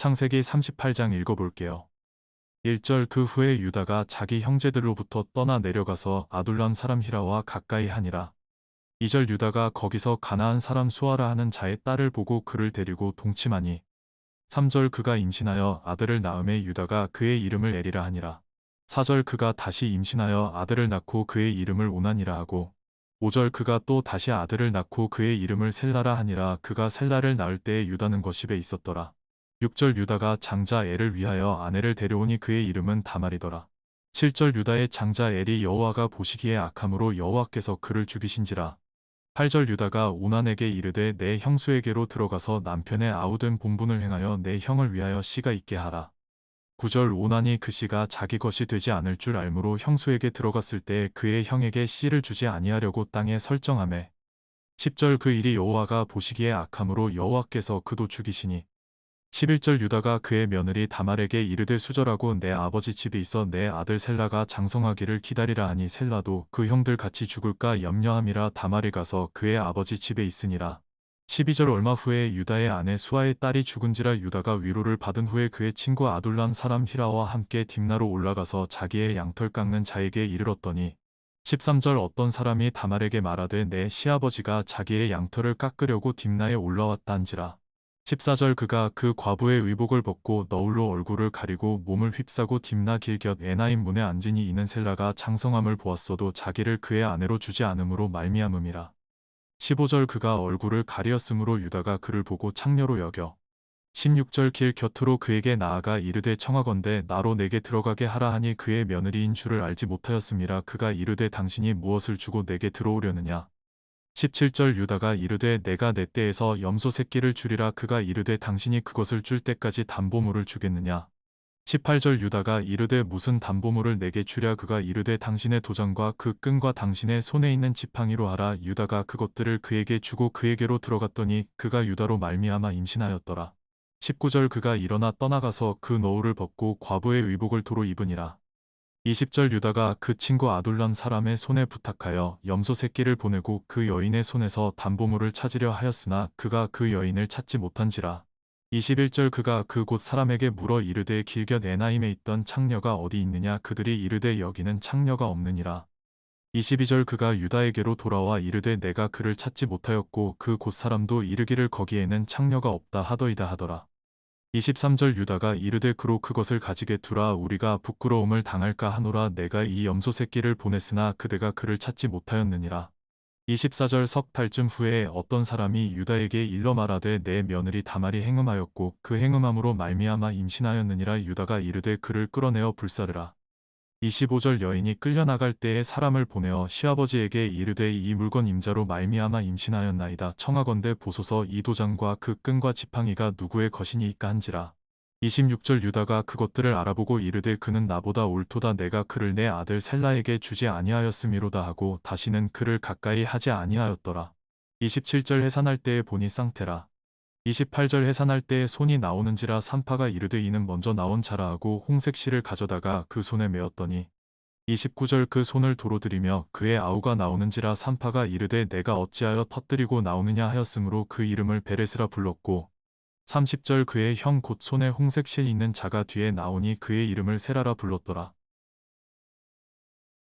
창세기 38장 읽어볼게요. 1절 그 후에 유다가 자기 형제들로부터 떠나 내려가서 아둘람 사람 히라와 가까이 하니라. 2절 유다가 거기서 가나안 사람 수아라 하는 자의 딸을 보고 그를 데리고 동침하니 3절 그가 임신하여 아들을 낳음에 유다가 그의 이름을 에리라 하니라. 4절 그가 다시 임신하여 아들을 낳고 그의 이름을 오난이라 하고 5절 그가 또 다시 아들을 낳고 그의 이름을 셀라라 하니라 그가 셀라를 낳을 때에 유다는 거십에 있었더라. 6절 유다가 장자 엘을 위하여 아내를 데려오니 그의 이름은 다말이더라. 7절 유다의 장자 엘이 여호와가 보시기에 악함으로 여호와께서 그를 죽이신지라. 8절 유다가 오난에게 이르되 내 형수에게로 들어가서 남편의 아우된 본분을 행하여 내 형을 위하여 씨가 있게 하라. 9절 오난이 그 씨가 자기 것이 되지 않을 줄 알므로 형수에게 들어갔을 때 그의 형에게 씨를 주지 아니하려고 땅에 설정하매 10절 그 일이 여호와가 보시기에 악함으로 여호와께서 그도 죽이시니 11절 유다가 그의 며느리 다말에게 이르되 수절하고 내 아버지 집에 있어 내 아들 셀라가 장성하기를 기다리라 하니 셀라도 그 형들 같이 죽을까 염려함이라 다말이 가서 그의 아버지 집에 있으니라. 12절 얼마 후에 유다의 아내 수아의 딸이 죽은지라 유다가 위로를 받은 후에 그의 친구 아둘람 사람 히라와 함께 딥나로 올라가서 자기의 양털 깎는 자에게 이르렀더니 13절 어떤 사람이 다말에게 말하되 내 시아버지가 자기의 양털을 깎으려고 딥나에 올라왔다 한지라. 14절 그가 그 과부의 의복을 벗고 너울로 얼굴을 가리고 몸을 휩싸고 딥나 길곁 에나임 문에 앉으니 이는 셀라가 장성함을 보았어도 자기를 그의 아내로 주지 않음으로 말미암음이라. 15절 그가 얼굴을 가리었으므로 유다가 그를 보고 창녀로 여겨 16절 길 곁으로 그에게 나아가 이르되 청하건대 나로 내게 들어가게 하라 하니 그의 며느리인 줄을 알지 못하였음이라 그가 이르되 당신이 무엇을 주고 내게 들어오려느냐 17절 유다가 이르되 내가 내 때에서 염소 새끼를 주리라 그가 이르되 당신이 그것을 줄 때까지 담보물을 주겠느냐? 18절 유다가 이르되 무슨 담보물을 내게 주랴 그가 이르되 당신의 도장과 그 끈과 당신의 손에 있는 지팡이로 하라. 유다가 그것들을 그에게 주고 그에게로 들어갔더니 그가 유다로 말미암아 임신하였더라. 19절 그가 일어나 떠나가서 그 노울을 벗고 과부의 의복을 도로 입으니라 20절 유다가 그 친구 아둘람 사람의 손에 부탁하여 염소 새끼를 보내고 그 여인의 손에서 담보물을 찾으려 하였으나 그가 그 여인을 찾지 못한지라. 21절 그가 그곳 사람에게 물어 이르되 길곁 에나임에 있던 창녀가 어디 있느냐 그들이 이르되 여기는 창녀가 없느니라. 22절 그가 유다에게로 돌아와 이르되 내가 그를 찾지 못하였고 그 곳 사람도 이르기를 거기에는 창녀가 없다 하더이다 하더라. 23절 유다가 이르되 그로 그것을 가지게 두라 우리가 부끄러움을 당할까 하노라 내가 이 염소 새끼를 보냈으나 그대가 그를 찾지 못하였느니라. 24절 석 달쯤 후에 어떤 사람이 유다에게 일러 말하되 내 며느리 다말이 행음하였고 그 행음함으로 말미암아 임신하였느니라 유다가 이르되 그를 끌어내어 불사르라. 25절 여인이 끌려나갈 때에 사람을 보내어 시아버지에게 이르되 이 물건 임자로 말미암아 임신하였나이다. 청하건대 보소서 이 도장과 그 끈과 지팡이가 누구의 것이니까 한지라. 26절 유다가 그것들을 알아보고 이르되 그는 나보다 옳도다 내가 그를 내 아들 셀라에게 주지 아니하였음이로다 하고 다시는 그를 가까이 하지 아니하였더라. 27절 해산할 때에 보니 쌍테라. 28절 해산할 때에 손이 나오는지라 산파가 이르되 이는 먼저 나온 자라 하고 홍색 실을 가져다가 그 손에 메었더니 29절 그 손을 도로 들이며 그의 아우가 나오는지라 산파가 이르되 내가 어찌하여 터뜨리고 나오느냐 하였으므로 그 이름을 베레스라 불렀고 30절 그의 형 곧 손에 홍색 실 있는 자가 뒤에 나오니 그의 이름을 세라라 불렀더라.